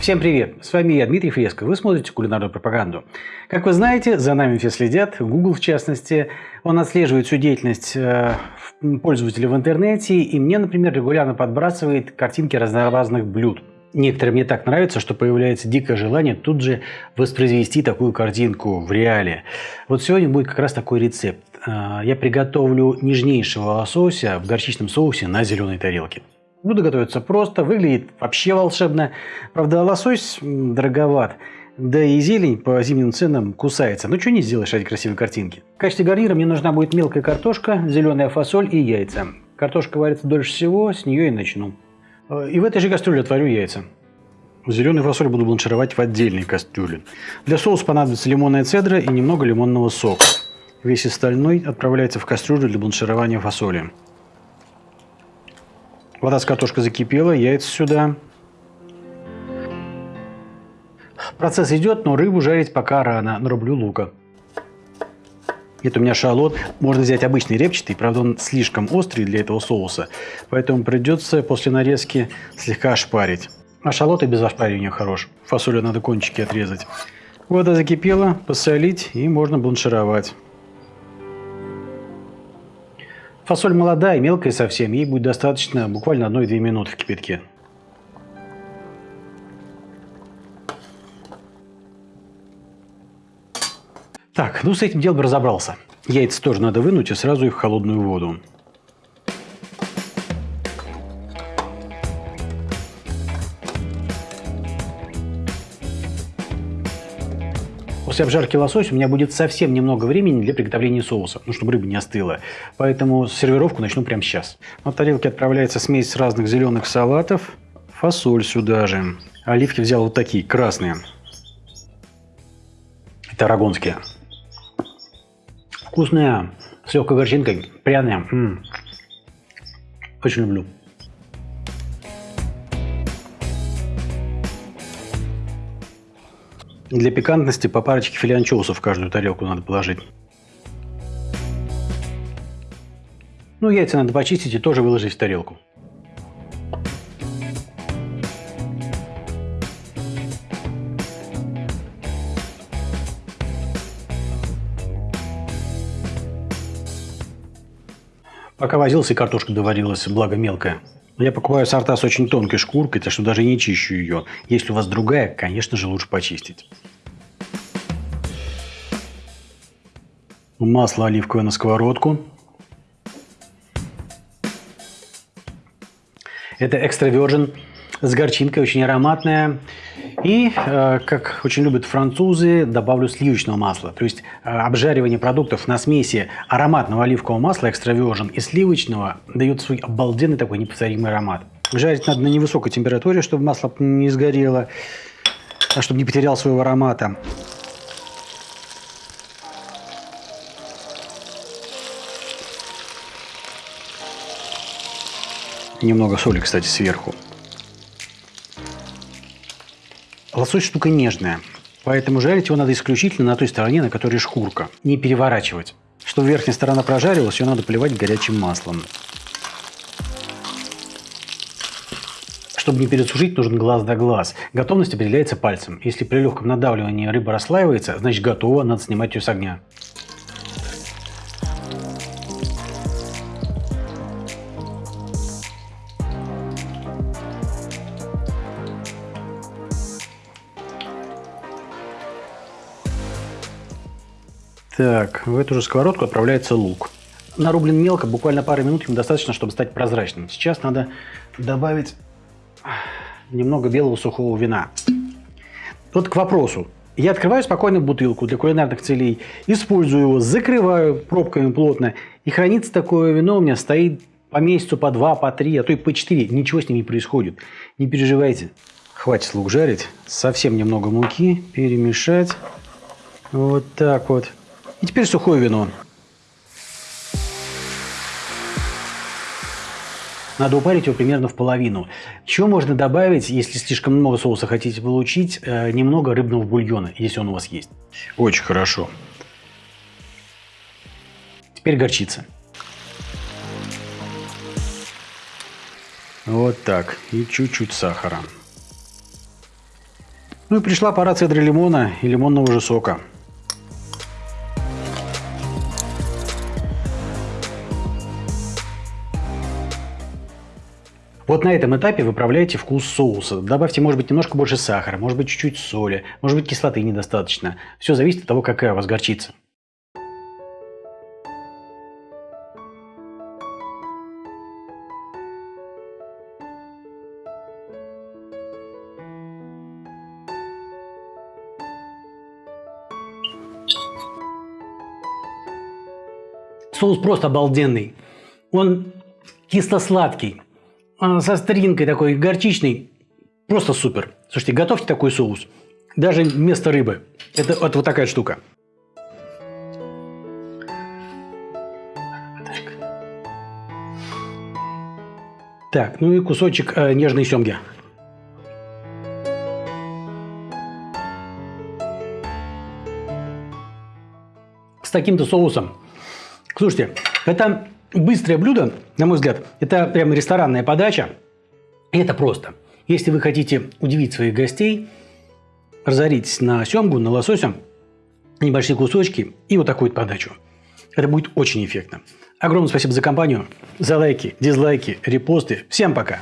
Всем привет! С вами я, Дмитрий Фреско. Вы смотрите кулинарную пропаганду. Как вы знаете, за нами все следят, Google в частности. Он отслеживает всю деятельность э, пользователя в интернете, и мне, например, регулярно подбрасывает картинки разнообразных блюд. Некоторым мне так нравится, что появляется дикое желание тут же воспроизвести такую картинку в реале. Вот сегодня будет как раз такой рецепт. Э, я приготовлю нежнейшего лосося в горчичном соусе на зеленой тарелке. Буду готовиться просто, выглядит вообще волшебно. Правда, лосось дороговат. Да и зелень по зимним ценам кусается. Ну, что не сделаешь ради красивой картинки. В качестве гарнира мне нужна будет мелкая картошка, зеленая фасоль и яйца. Картошка варится дольше всего, с нее и начну. И в этой же кастрюле отварю яйца. Зеленую фасоль буду бланшировать в отдельной кастрюле. Для соуса понадобится лимонная цедра и немного лимонного сока. Весь остальной отправляется в кастрюлю для бланширования фасоли. Вода с картошкой закипела, яйца сюда. Процесс идет, но рыбу жарить пока рано. Нарублю лука. Это у меня шалот. Можно взять обычный репчатый, правда он слишком острый для этого соуса. Поэтому придется после нарезки слегка ошпарить. А шалот и без ошпаривания хорош. Фасолю надо кончики отрезать. Вода закипела, посолить и можно бланшировать. Фасоль молодая, мелкая совсем, ей будет достаточно буквально 1-2 минуты в кипятке. Так, ну с этим делом разобрался. Яйца тоже надо вынуть и сразу их в холодную воду. После обжарки лосося у меня будет совсем немного времени для приготовления соуса, ну, чтобы рыба не остыла. Поэтому сервировку начну прямо сейчас. На тарелке отправляется смесь разных зеленых салатов. Фасоль сюда же. Оливки взял вот такие, красные. Это арагонские. Вкусные, с легкой горчинкой, пряные. М -м. Очень люблю. Для пикантности по парочке филе анчоусов в каждую тарелку надо положить. Ну, яйца надо почистить и тоже выложить в тарелку. Пока возился, картошка доварилась, благо мелкая. Я покупаю сорта с очень тонкой шкуркой, так что даже не чищу ее. Если у вас другая, конечно же, лучше почистить. Масло оливковое на сковородку. Это экстра virgin с горчинкой, очень ароматная. И, э, как очень любят французы, добавлю сливочного масла. То есть э, обжаривание продуктов на смеси ароматного оливкового масла экстра и сливочного дает свой обалденный такой неповторимый аромат. Жарить надо на невысокой температуре, чтобы масло не сгорело, а чтобы не потерял своего аромата. Немного соли, кстати, сверху. Лосось штука нежная, поэтому жарить его надо исключительно на той стороне, на которой шкурка. Не переворачивать. Чтобы верхняя сторона прожарилась, ее надо поливать горячим маслом. Чтобы не пересушить, нужен глаз да глаз. Готовность определяется пальцем. Если при легком надавливании рыба расслаивается, значит готова, надо снимать ее с огня. Так, в эту же сковородку отправляется лук. Нарублен мелко, буквально пару минут ему достаточно, чтобы стать прозрачным. Сейчас надо добавить немного белого сухого вина. Вот к вопросу. Я открываю спокойно бутылку для кулинарных целей, использую его, закрываю пробками плотно. И хранится такое вино у меня стоит по месяцу, по два, по три, а то и по четыре. Ничего с ним не происходит. Не переживайте. Хватит лук жарить. Совсем немного муки перемешать. Вот так вот. И теперь сухое вино. Надо упарить его примерно в половину. Еще можно добавить, если слишком много соуса хотите получить, э, немного рыбного бульона, если он у вас есть. Очень хорошо. Теперь горчица. Вот так. И чуть-чуть сахара. Ну и пришла пора цедры лимона и лимонного же сока. Вот на этом этапе выправляйте вкус соуса. Добавьте, может быть, немножко больше сахара, может быть, чуть-чуть соли, может быть, кислоты недостаточно. Все зависит от того, какая у вас горчица. Соус просто обалденный. Он кисло-сладкий, со стринкой такой, горчичный. Просто супер. Слушайте, готовьте такой соус. Даже вместо рыбы. Это, это вот такая штука. Так, ну и кусочек э, нежной семги. С таким-то соусом Слушайте, это быстрое блюдо, на мой взгляд, это прямо ресторанная подача. И это просто. Если вы хотите удивить своих гостей, разоритесь на семгу, на лосося, небольшие кусочки и вот такую вот подачу. Это будет очень эффектно. Огромное спасибо за компанию, за лайки, дизлайки, репосты. Всем пока!